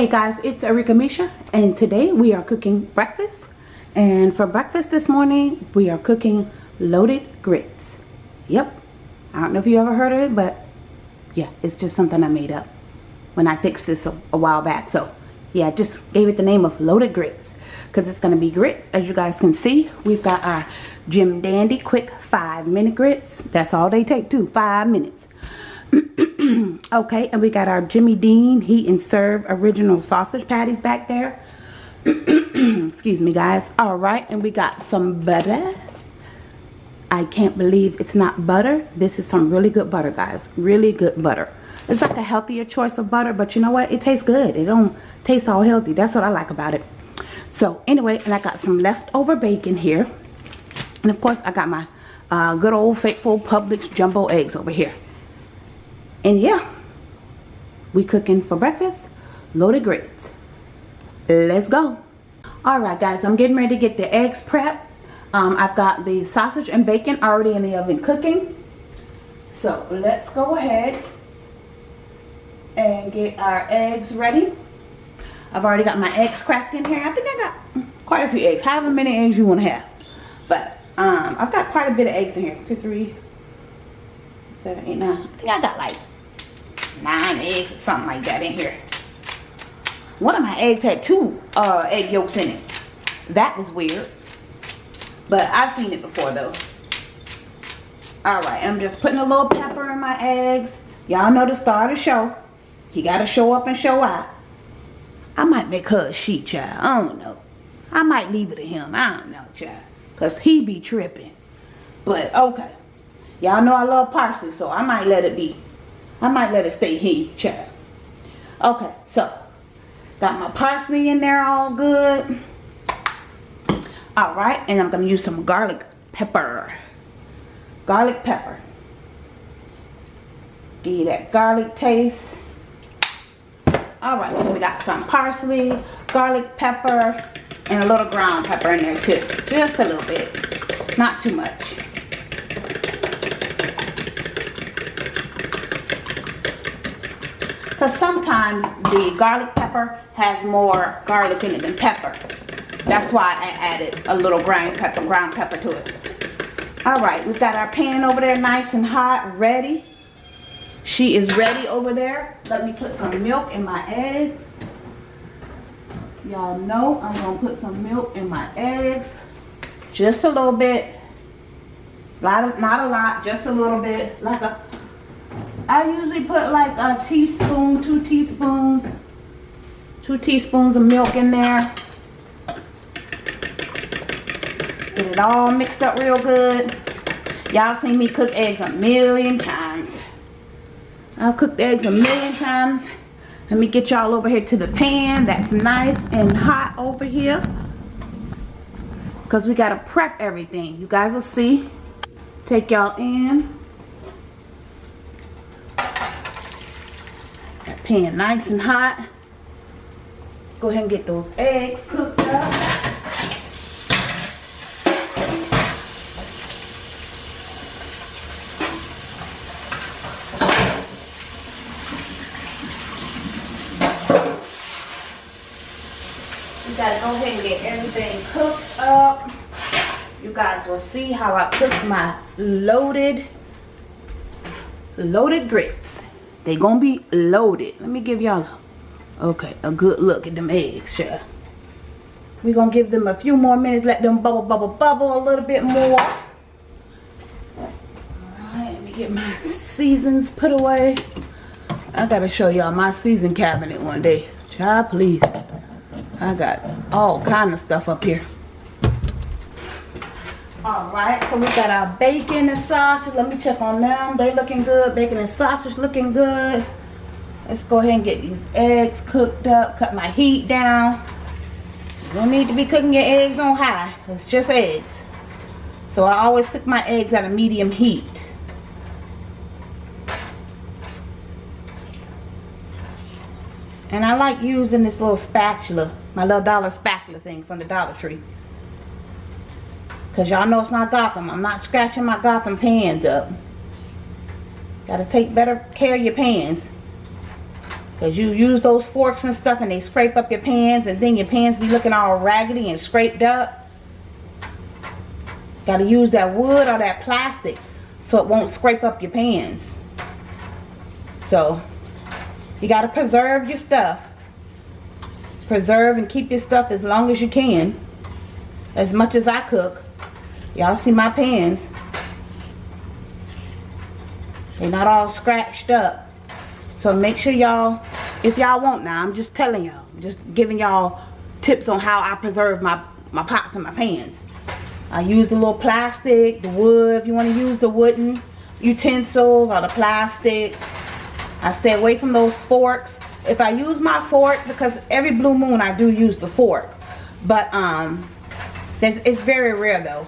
Hey guys, it's Arika Misha and today we are cooking breakfast. And for breakfast this morning, we are cooking loaded grits. Yep, I don't know if you ever heard of it, but yeah, it's just something I made up when I fixed this a, a while back. So yeah, I just gave it the name of loaded grits because it's going to be grits. As you guys can see, we've got our Jim Dandy quick five minute grits. That's all they take too, five minutes. okay, and we got our Jimmy Dean Heat and Serve original sausage patties back there. Excuse me, guys. All right, and we got some butter. I can't believe it's not butter. This is some really good butter, guys. Really good butter. It's like a healthier choice of butter, but you know what? It tastes good. It don't taste all healthy. That's what I like about it. So, anyway, and I got some leftover bacon here. And, of course, I got my uh, good old faithful Publix jumbo eggs over here. And yeah, we cooking for breakfast, loaded grits. Let's go. Alright guys, I'm getting ready to get the eggs prepped. Um, I've got the sausage and bacon already in the oven cooking. So let's go ahead and get our eggs ready. I've already got my eggs cracked in here. I think I got quite a few eggs, however many eggs you want to have. But um, I've got quite a bit of eggs in here. Two, three, seven, eight, nine. I think I got like nine eggs or something like that in here. One of my eggs had two uh, egg yolks in it. That was weird. But I've seen it before though. Alright, I'm just putting a little pepper in my eggs. Y'all know the star of the show. He got to show up and show out. I might make her a she child. I don't know. I might leave it to him. I don't know, child. Because he be tripping. But, okay. Y'all know I love parsley, so I might let it be. I might let it stay he, child. Okay, so got my parsley in there all good. All right, and I'm to use some garlic pepper. Garlic pepper. Give you that garlic taste. All right, so we got some parsley, garlic pepper, and a little ground pepper in there too. Just a little bit, not too much. Because sometimes the garlic pepper has more garlic in it than pepper. That's why I added a little ground pepper, ground pepper to it. Alright, we've got our pan over there nice and hot, ready. She is ready over there. Let me put some milk in my eggs. Y'all know I'm to put some milk in my eggs. Just a little bit. Not a lot, just a little bit. Like a I usually put like a teaspoon, two teaspoons, two teaspoons of milk in there. Get it all mixed up real good. Y'all seen me cook eggs a million times. I've cooked eggs a million times. Let me get y'all over here to the pan that's nice and hot over here. Because we got to prep everything. You guys will see. Take y'all in. Pan nice and hot. Go ahead and get those eggs cooked up. You gotta go ahead and get everything cooked up. You guys will see how I cook my loaded, loaded grits. They gonna be loaded. Let me give y'all a, okay a good look at them eggs, sure. we gonna give them a few more minutes, let them bubble, bubble, bubble a little bit more. Alright, let me get my seasons put away. I gotta show y'all my season cabinet one day. Child, please. I got all kind of stuff up here. Alright, so we got our bacon and sausage. Let me check on them. They looking good. Bacon and sausage looking good. Let's go ahead and get these eggs cooked up. Cut my heat down. You don't need to be cooking your eggs on high. It's just eggs. So I always cook my eggs at a medium heat. And I like using this little spatula. My little dollar spatula thing from the Dollar Tree. Because y'all know it's not Gotham. I'm not scratching my Gotham pans up. Got to take better care of your pans. Because you use those forks and stuff and they scrape up your pans and then your pans be looking all raggedy and scraped up. Got to use that wood or that plastic so it won't scrape up your pans. So, you got to preserve your stuff. Preserve and keep your stuff as long as you can. As much as I cook. Y'all see my pans. They're not all scratched up. So make sure y'all, if y'all want now, I'm just telling y'all, just giving y'all tips on how I preserve my, my pots and my pans. I use the little plastic, the wood, if you want to use the wooden utensils or the plastic. I stay away from those forks. If I use my fork, because every blue moon I do use the fork. But um, it's very rare though.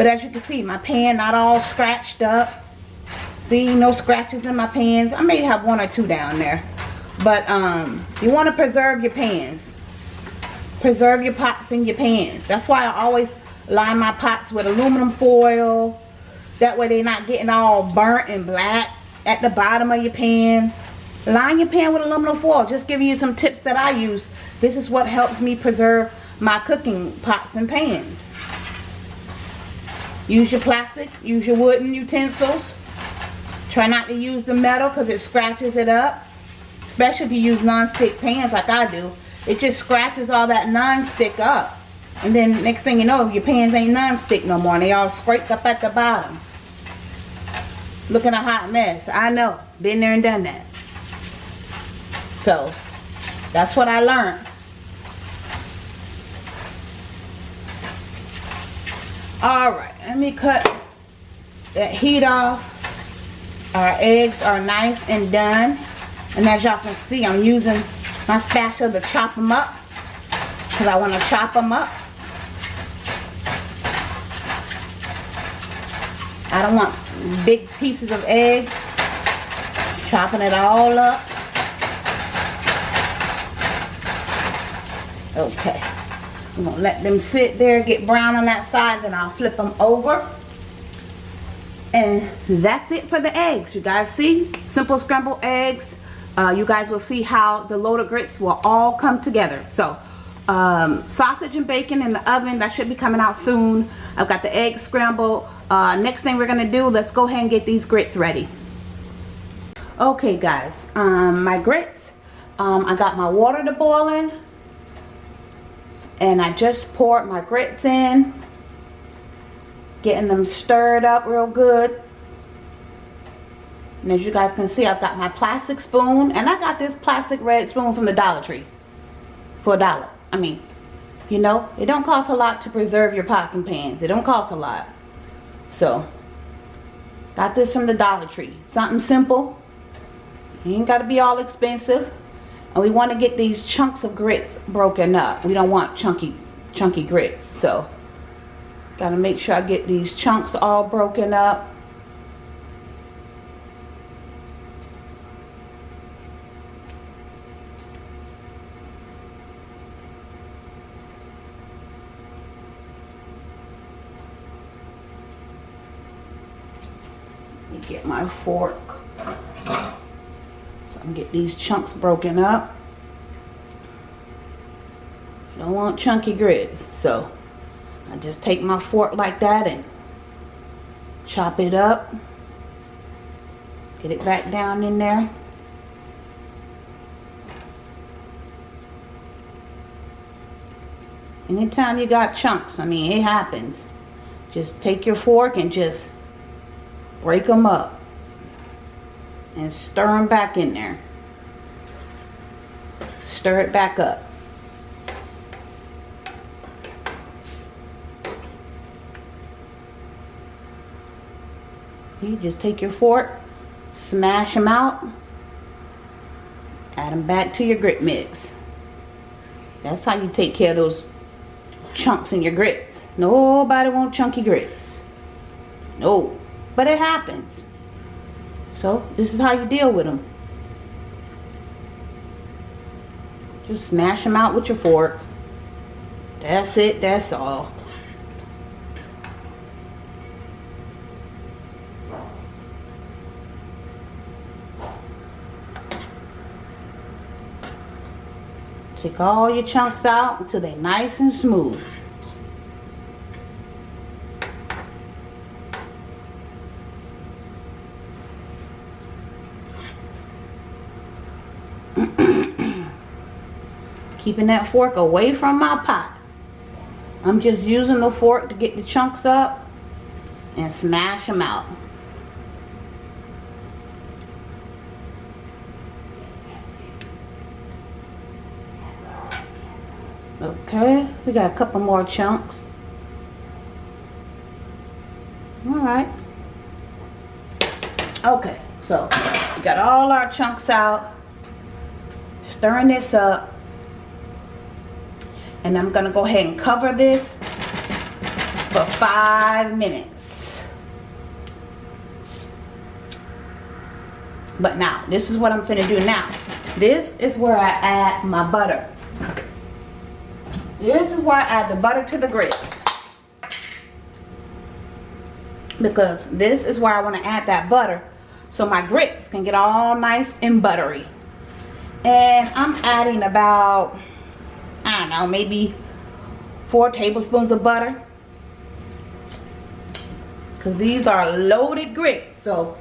But as you can see, my pan not all scratched up. See, no scratches in my pans. I may have one or two down there. But um, you want to preserve your pans. Preserve your pots and your pans. That's why I always line my pots with aluminum foil. That way they're not getting all burnt and black at the bottom of your pan. Line your pan with aluminum foil. Just giving you some tips that I use. This is what helps me preserve my cooking pots and pans. Use your plastic. Use your wooden utensils. Try not to use the metal because it scratches it up. Especially if you use non-stick pans like I do. It just scratches all that non-stick up. And then next thing you know, your pans ain't non-stick no more. And they all scraped up at the bottom. Looking a hot mess. I know. Been there and done that. So, that's what I learned. Alright, let me cut that heat off. Our eggs are nice and done. And as y'all can see, I'm using my spatula to chop them up. Because I want to chop them up. I don't want big pieces of egg. Chopping it all up. Okay. I'm going to let them sit there, get brown on that side, then I'll flip them over. And that's it for the eggs. You guys see? Simple scrambled eggs. Uh, you guys will see how the load of grits will all come together. So, um, sausage and bacon in the oven. That should be coming out soon. I've got the eggs scrambled. Uh, next thing we're going to do, let's go ahead and get these grits ready. Okay, guys. Um, my grits. Um, I got my water to boiling. And I just poured my grits in getting them stirred up real good. And as you guys can see I've got my plastic spoon and I got this plastic red spoon from the Dollar Tree for a dollar. I mean you know it don't cost a lot to preserve your pots and pans. It don't cost a lot. So got this from the Dollar Tree. Something simple. You ain't got to be all expensive and we want to get these chunks of grits broken up. We don't want chunky chunky grits so. Got to make sure I get these chunks all broken up. get my fork so I can get these chunks broken up. don't want chunky grits, so I just take my fork like that and chop it up. Get it back down in there. Anytime you got chunks, I mean, it happens. Just take your fork and just break them up. And stir them back in there. Stir it back up. You just take your fork, smash them out, add them back to your grit mix. That's how you take care of those chunks in your grits. Nobody want chunky grits. No. But it happens. So, this is how you deal with them. Just smash them out with your fork. That's it. That's all. Take all your chunks out until they're nice and smooth. Keeping that fork away from my pot. I'm just using the fork to get the chunks up and smash them out. Okay, we got a couple more chunks. Alright. Okay, so we got all our chunks out. Stirring this up. And I'm to go ahead and cover this for five minutes. But now, this is what I'm to do now. This is where I add my butter. This is where I add the butter to the grits. Because this is where I want to add that butter so my grits can get all nice and buttery. And I'm adding about, I don't know, maybe four tablespoons of butter. Because these are loaded grits. So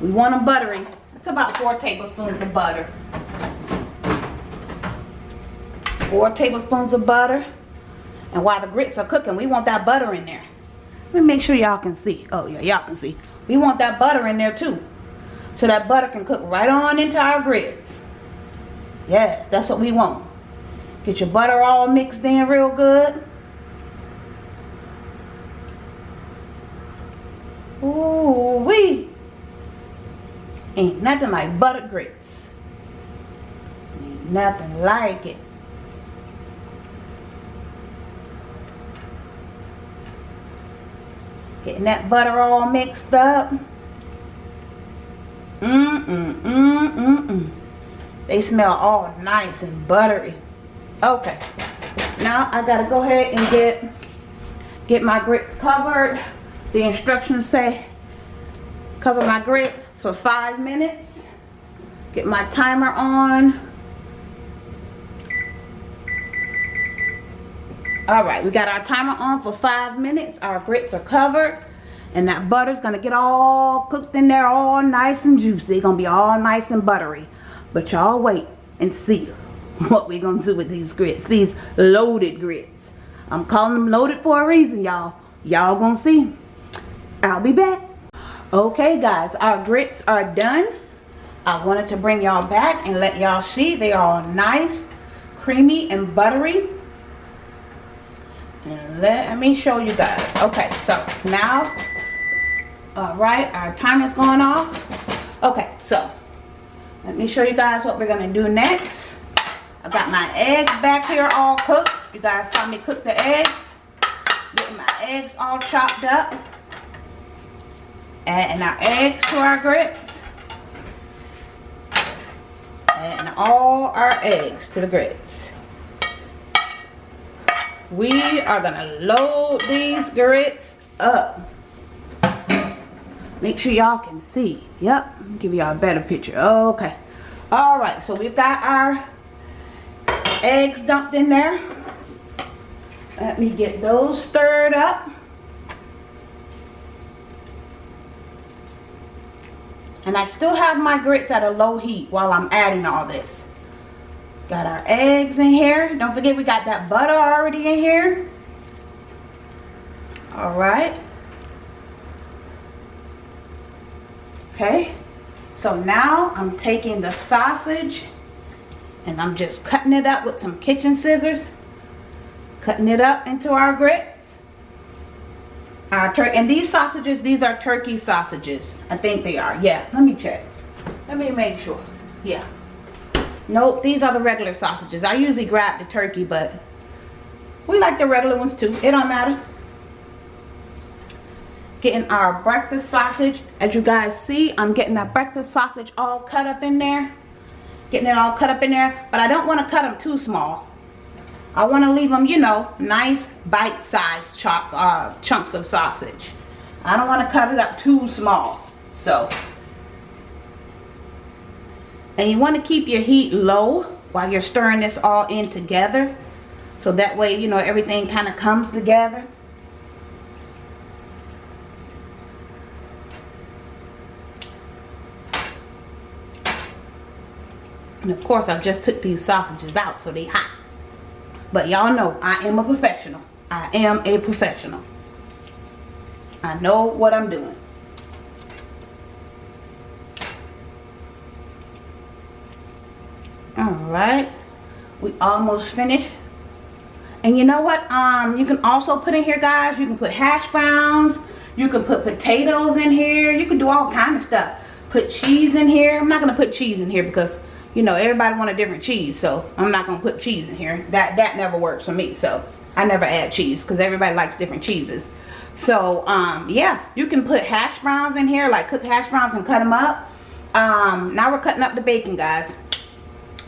we want them buttery. It's about four tablespoons of butter four tablespoons of butter. And while the grits are cooking, we want that butter in there. Let me make sure y'all can see. Oh, yeah, y'all can see. We want that butter in there too. So that butter can cook right on into our grits. Yes, that's what we want. Get your butter all mixed in real good. Ooh wee. Ain't nothing like butter grits. Ain't nothing like it. Getting that butter all mixed up. Mmm, mmm, mmm, mmm, mmm. They smell all nice and buttery. Okay. Now I gotta go ahead and get get my grits covered. The instructions say cover my grits for five minutes. Get my timer on. all right we got our timer on for five minutes our grits are covered and that butter's gonna get all cooked in there all nice and juicy gonna be all nice and buttery but y'all wait and see what we gonna do with these grits these loaded grits. I'm calling them loaded for a reason y'all. Y'all gonna see. I'll be back. Okay guys our grits are done. I wanted to bring y'all back and let y'all see. They are nice creamy and buttery. And let me show you guys. Okay so now all right our timer's going off. Okay so let me show you guys what we're gonna do next I got my eggs back here all cooked. You guys saw me cook the eggs. Getting my eggs all chopped up. Adding our eggs to our grits. And all our eggs to the grits. We are gonna load these grits up. Make sure y'all can see. Yep give y'all a better picture. Okay. All right so we've got our eggs dumped in there let me get those stirred up and I still have my grits at a low heat while I'm adding all this Got our eggs in here. Don't forget we got that butter already in here. Alright. Okay. So now I'm taking the sausage and I'm just cutting it up with some kitchen scissors. Cutting it up into our grits. Our and these sausages, these are turkey sausages. I think they are. Yeah, let me check. Let me make sure. Yeah. Nope, these are the regular sausages. I usually grab the turkey, but we like the regular ones too. It don't matter. Getting our breakfast sausage. As you guys see, I'm getting that breakfast sausage all cut up in there. Getting it all cut up in there. But I don't want to cut them too small. I want to leave them, you know, nice bite-sized uh, chunks of sausage. I don't want to cut it up too small. So, and you want to keep your heat low while you're stirring this all in together. So that way, you know, everything kind of comes together. And of course, I just took these sausages out so they hot. But y'all know I am a professional. I am a professional. I know what I'm doing. Alright. We almost finished. And you know what? Um, you can also put in here, guys. You can put hash browns. You can put potatoes in here. You can do all kind of stuff. Put cheese in here. I'm not going to put cheese in here because you know, everybody want a different cheese. So I'm not to put cheese in here. That, that never works for me. So I never add cheese because everybody likes different cheeses. So, um, yeah, you can put hash browns in here, like cook hash browns and cut them up. Um, now we're cutting up the bacon, guys.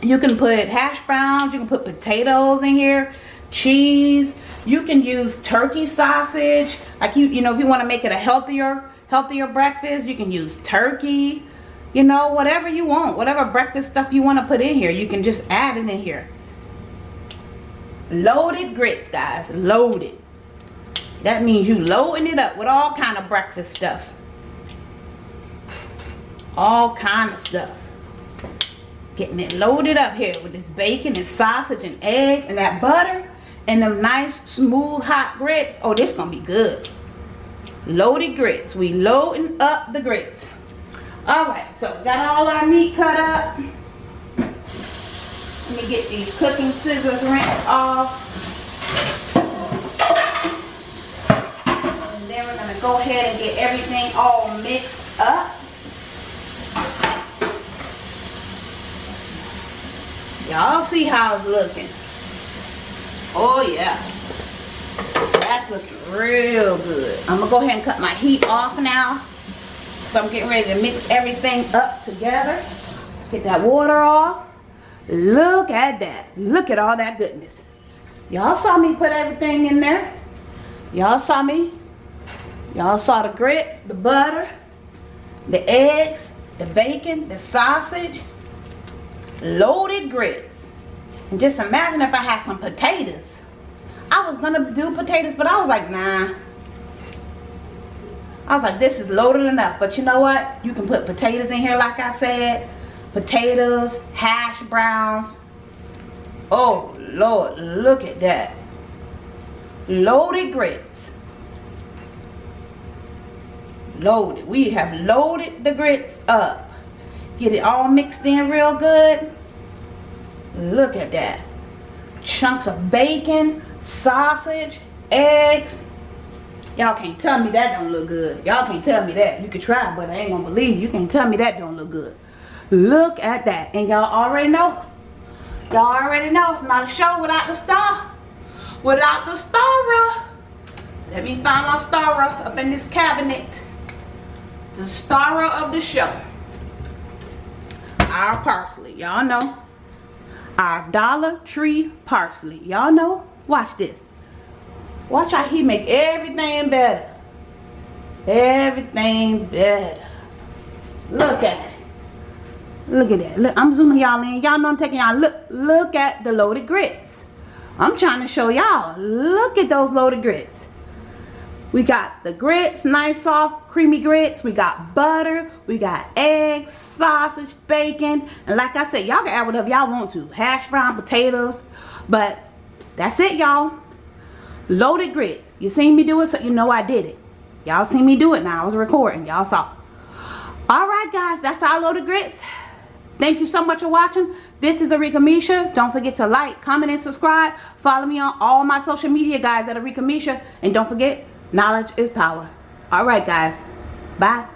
You can put hash browns, you can put potatoes in here, cheese. You can use turkey sausage. Like you, you know, if you want to make it a healthier, healthier breakfast, you can use turkey you know whatever you want whatever breakfast stuff you want to put in here you can just add it in here. Loaded grits guys loaded. That means you loading it up with all kind of breakfast stuff. All kind of stuff. Getting it loaded up here with this bacon and sausage and eggs and that butter and them nice smooth hot grits. Oh this gonna be good. Loaded grits. We loading up the grits Alright, so we got all our meat cut up. Let me get these cooking scissors rinsed off. And then we're to go ahead and get everything all mixed up. Y'all see how it's looking. Oh yeah. That's looking real good. I'm to go ahead and cut my heat off now. So I'm getting ready to mix everything up together. Get that water off. Look at that. Look at all that goodness. Y'all saw me put everything in there. Y'all saw me. Y'all saw the grits, the butter, the eggs, the bacon, the sausage, loaded grits. And just imagine if I had some potatoes. I was going to do potatoes, but I was like, nah. I was like, this is loaded enough. But you know what? You can put potatoes in here like I said. Potatoes, hash browns. Oh, Lord, look at that. Loaded grits. Loaded. We have loaded the grits up. Get it all mixed in real good. Look at that. Chunks of bacon, sausage, eggs, Y'all can't tell me that don't look good. Y'all can't tell me that. You can try, but I ain't gonna believe you. Can't tell me that don't look good. Look at that. And y'all already know. Y'all already know it's not a show without the star. Without the star. Let me find my star up in this cabinet. The star of the show. Our parsley. Y'all know. Our Dollar Tree parsley. Y'all know. Watch this. Watch how he make everything better. Everything better. Look at it. Look at that. Look, I'm zooming y'all in. Y'all know I'm taking y'all. Look, look at the loaded grits. I'm trying to show y'all. Look at those loaded grits. We got the grits, nice soft creamy grits. We got butter. We got eggs, sausage, bacon. And like I said, y'all can add whatever y'all want to. Hash brown, potatoes. But that's it, y'all. Loaded grits. You seen me do it, so you know I did it. Y'all seen me do it now. I was recording. Y'all saw. Alright, guys. That's our loaded grits. Thank you so much for watching. This is Arika Misha. Don't forget to like, comment, and subscribe. Follow me on all my social media, guys, at Arika Misha. And don't forget, knowledge is power. Alright, guys. Bye.